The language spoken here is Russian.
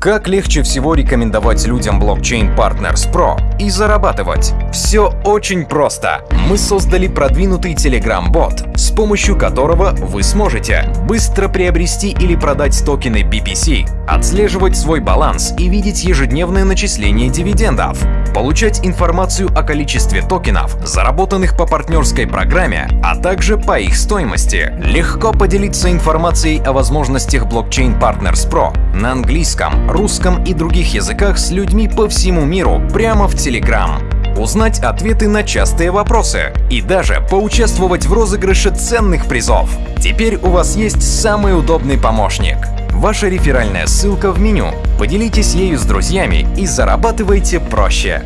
Как легче всего рекомендовать людям Blockchain Partners Pro и зарабатывать? Все очень просто. Мы создали продвинутый Telegram-бот, с помощью которого вы сможете быстро приобрести или продать токены BPC, отслеживать свой баланс и видеть ежедневное начисление дивидендов, получать информацию о количестве токенов, заработанных по партнерской программе, а также по их стоимости, легко поделиться информацией о возможностях Blockchain Partners Pro на английском, русском и других языках с людьми по всему миру прямо в Telegram узнать ответы на частые вопросы и даже поучаствовать в розыгрыше ценных призов. Теперь у вас есть самый удобный помощник. Ваша реферальная ссылка в меню. Поделитесь ею с друзьями и зарабатывайте проще.